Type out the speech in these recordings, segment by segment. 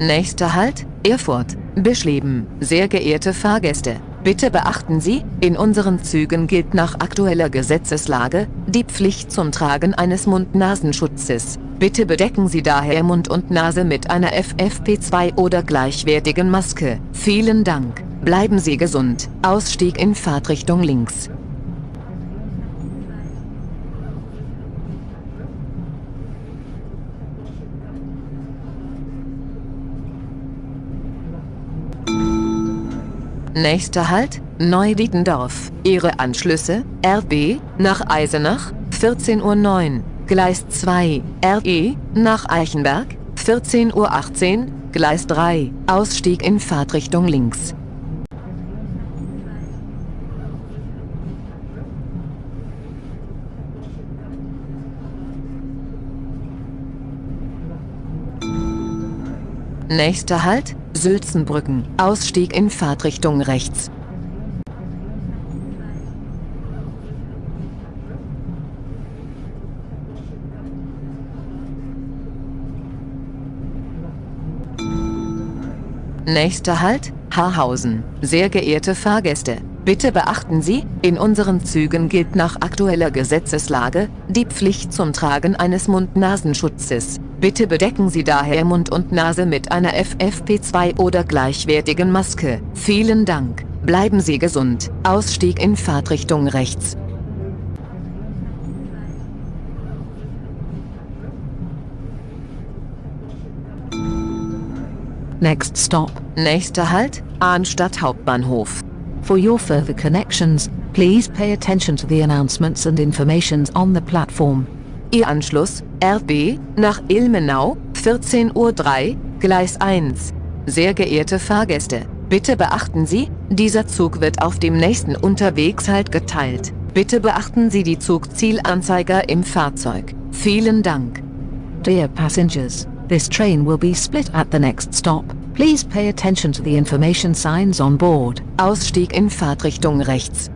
Nächster Halt, Erfurt, Bischleben. Sehr geehrte Fahrgäste, bitte beachten Sie, in unseren Zügen gilt nach aktueller Gesetzeslage die Pflicht zum Tragen eines Mund-Nasenschutzes. Bitte bedecken Sie daher Mund und Nase mit einer FFP2 oder gleichwertigen Maske. Vielen Dank. Bleiben Sie gesund. Ausstieg in Fahrtrichtung links. Nächster Halt, Neudietendorf. Ihre Anschlüsse, RB, nach Eisenach, 14.09 Uhr. Gleis 2, RE, nach Eichenberg, 14.18 Uhr. Gleis 3, Ausstieg in Fahrtrichtung links. Nächster Halt, Sülzenbrücken. Ausstieg in Fahrtrichtung rechts. Nächster Halt, Haarhausen. Sehr geehrte Fahrgäste, bitte beachten Sie, in unseren Zügen gilt nach aktueller Gesetzeslage die Pflicht zum Tragen eines Mund-Nasenschutzes. Bitte bedecken Sie daher Mund und Nase mit einer FFP2 oder gleichwertigen Maske. Vielen Dank. Bleiben Sie gesund. Ausstieg in Fahrtrichtung rechts. Next stop. Nächster Halt, Arnstadt Hauptbahnhof. For your further connections, please pay attention to the announcements and informations on the platform. Ihr Anschluss, RB, nach Ilmenau, 14.03 Uhr, Gleis 1. Sehr geehrte Fahrgäste, bitte beachten Sie, dieser Zug wird auf dem nächsten Unterwegshalt geteilt. Bitte beachten Sie die Zugzielanzeiger im Fahrzeug. Vielen Dank. Dear passengers, this train will be split at the next stop. Please pay attention to the information signs on board. Ausstieg in Fahrtrichtung rechts.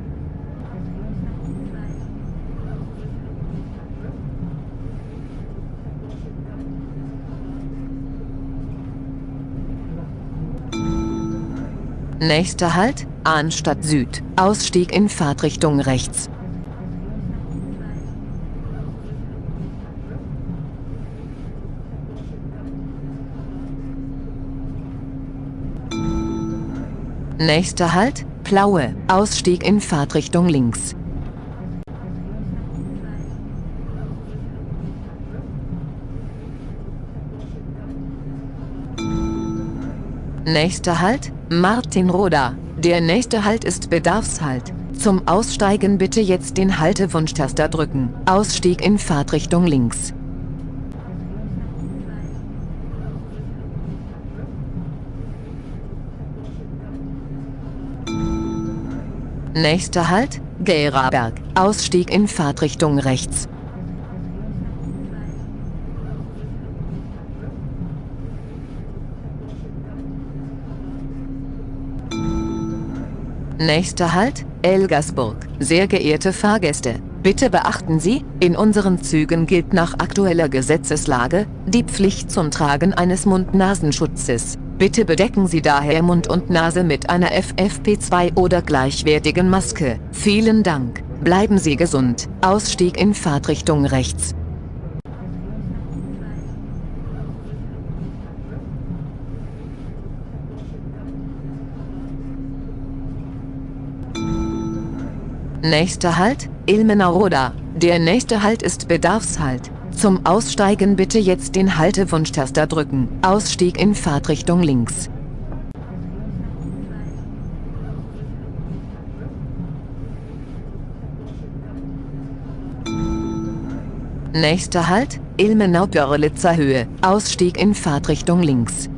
Nächster Halt, Arnstadt Süd. Ausstieg in Fahrtrichtung rechts. Nächster Halt, Plaue. Ausstieg in Fahrtrichtung links. Nächster Halt, Martinroda. Der nächste Halt ist Bedarfshalt. Zum Aussteigen bitte jetzt den Haltewunschtaster drücken. Ausstieg in Fahrtrichtung links. Nächster Halt, Geraberg. Ausstieg in Fahrtrichtung rechts. Nächster Halt, Elgersburg. Sehr geehrte Fahrgäste, bitte beachten Sie, in unseren Zügen gilt nach aktueller Gesetzeslage die Pflicht zum Tragen eines Mund-Nasenschutzes. Bitte bedecken Sie daher Mund und Nase mit einer FFP2 oder gleichwertigen Maske. Vielen Dank. Bleiben Sie gesund. Ausstieg in Fahrtrichtung rechts. Nächster Halt, Ilmenau-Roda. Der nächste Halt ist Bedarfshalt. Zum Aussteigen bitte jetzt den Haltewunschtaster drücken. Ausstieg in Fahrtrichtung links. Nächster Halt, Ilmenau-Görlitzer Höhe. Ausstieg in Fahrtrichtung links.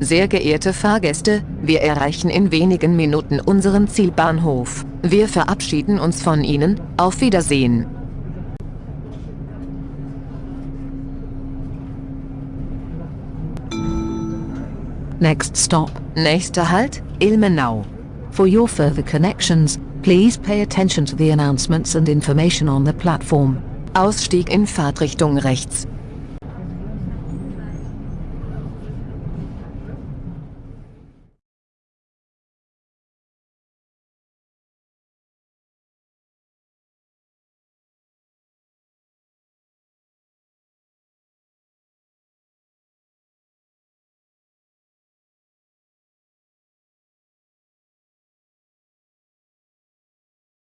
Sehr geehrte Fahrgäste, wir erreichen in wenigen Minuten unseren Zielbahnhof. Wir verabschieden uns von Ihnen, auf Wiedersehen. Next stop. Nächster Halt, Ilmenau. For your further connections, Please pay attention to the announcements and information on the platform. Ausstieg in Fahrtrichtung rechts.